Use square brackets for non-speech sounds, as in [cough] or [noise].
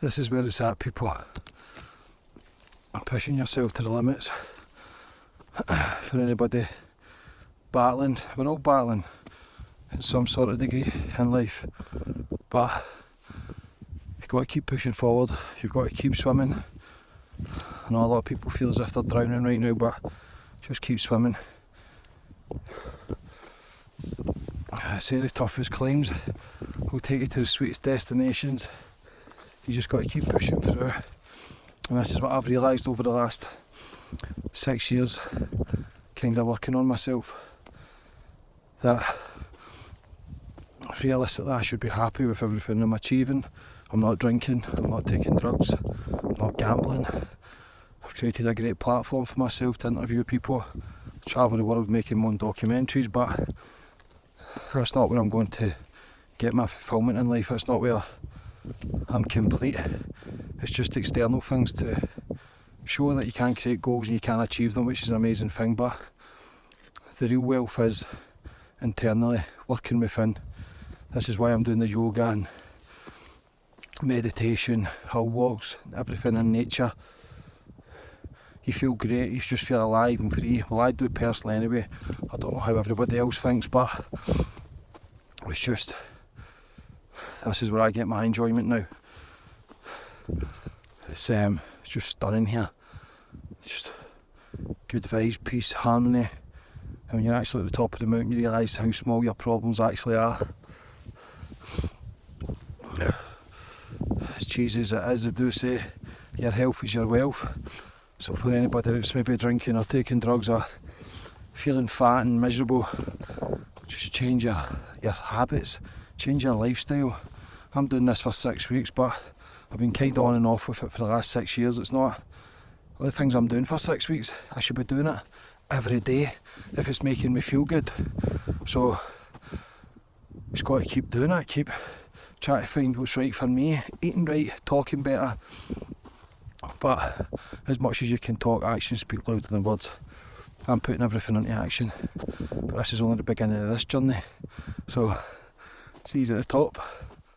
this is where it's at, people. Pushing yourself to the limits. [coughs] For anybody battling, we're all battling in some sort of degree in life, but you've got to keep pushing forward, you've got to keep swimming. I know a lot of people feel as if they're drowning right now, but just keep swimming. I say the toughest climbs will take you to the sweetest destinations. You just got to keep pushing through. And this is what I've realised over the last six years, kind of working on myself. That realistically I should be happy with everything I'm achieving. I'm not drinking, I'm not taking drugs, I'm not gambling. I've created a great platform for myself to interview people, travel the world making my own documentaries, but that's not where I'm going to get my fulfillment in life. That's not where I'm complete. It's just external things to show that you can create goals and you can achieve them, which is an amazing thing. But the real wealth is internally working within. This is why I'm doing the yoga and meditation, hill walks, everything in nature. You feel great, you just feel alive and free. Well, I do it personally anyway. I don't know how everybody else thinks, but it's just this is where I get my enjoyment now. It's um, it's just stunning here. Just good vibes, peace, harmony. And when you're actually at the top of the mountain, you realise how small your problems actually are. As cheesy as it is, they do say your health is your wealth. So for anybody that's maybe drinking or taking drugs or feeling fat and miserable, just change your, your habits, change your lifestyle. I'm doing this for six weeks, but I've been kind of on and off with it for the last six years. It's not all the things I'm doing for six weeks. I should be doing it every day if it's making me feel good. So just got to keep doing it, keep trying to find what's right for me, eating right, talking better. But as much as you can talk, actions speak louder than words. I'm putting everything into action. But this is only the beginning of this journey. So, see you at the top.